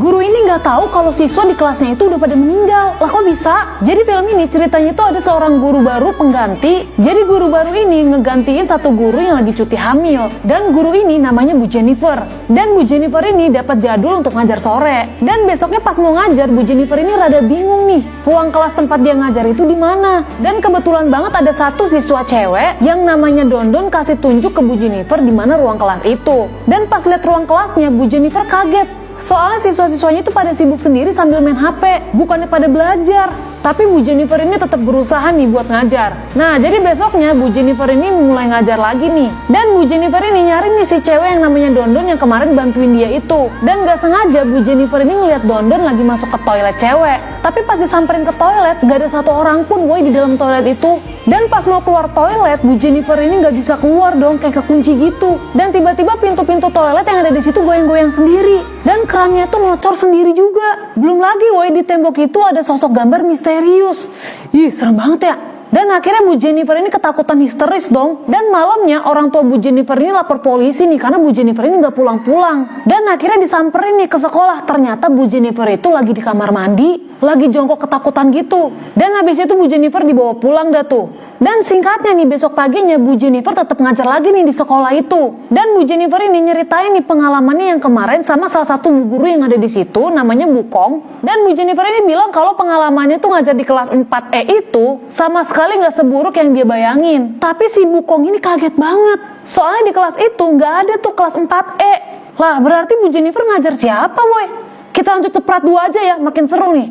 Guru ini nggak tahu kalau siswa di kelasnya itu udah pada meninggal. Lah kok bisa? Jadi film ini ceritanya itu ada seorang guru baru pengganti. Jadi guru baru ini ngegantiin satu guru yang lagi cuti hamil. Dan guru ini namanya Bu Jennifer. Dan Bu Jennifer ini dapat jadul untuk ngajar sore. Dan besoknya pas mau ngajar, Bu Jennifer ini rada bingung nih. Ruang kelas tempat dia ngajar itu di mana? Dan kebetulan banget ada satu siswa cewek yang namanya Dondon kasih tunjuk ke Bu Jennifer di mana ruang kelas itu. Dan pas lihat ruang kelasnya, Bu Jennifer kaget Soalnya siswa-siswanya itu pada sibuk sendiri sambil main HP, bukannya pada belajar. Tapi Bu Jennifer ini tetap berusaha nih buat ngajar. Nah, jadi besoknya Bu Jennifer ini mulai ngajar lagi nih. Dan Bu Jennifer ini nyari nih si cewek yang namanya Dondon yang kemarin bantuin dia itu. Dan gak sengaja Bu Jennifer ini ngeliat Dondon lagi masuk ke toilet cewek. Tapi pas disamperin ke toilet, gak ada satu orang pun woi di dalam toilet itu. Dan pas mau keluar toilet, Bu Jennifer ini gak bisa keluar dong, kayak kekunci gitu. Dan tiba-tiba pintu-pintu toilet yang ada di situ goyang-goyang sendiri. Dan kerannya tuh ngocor sendiri juga. Belum lagi woi di tembok itu ada sosok gambar misterius. Ih, serem banget ya. Dan akhirnya Bu Jennifer ini ketakutan histeris dong. Dan malamnya orang tua Bu Jennifer ini lapor polisi nih karena Bu Jennifer ini nggak pulang-pulang. Dan akhirnya disamperin nih ke sekolah. Ternyata Bu Jennifer itu lagi di kamar mandi, lagi jongkok ketakutan gitu. Dan habis itu Bu Jennifer dibawa pulang dah tuh. Dan singkatnya nih besok paginya Bu Jennifer tetap ngajar lagi nih di sekolah itu. Dan Bu Jennifer ini nyeritain nih pengalamannya yang kemarin sama salah satu bu guru yang ada di situ namanya Bu Kong. Dan Bu Jennifer ini bilang kalau pengalamannya tuh ngajar di kelas 4E itu sama sekali nggak seburuk yang dia bayangin. Tapi si Bu Kong ini kaget banget. Soalnya di kelas itu nggak ada tuh kelas 4E. Lah berarti Bu Jennifer ngajar siapa boy? Kita lanjut ke prat 2 aja ya, makin seru nih.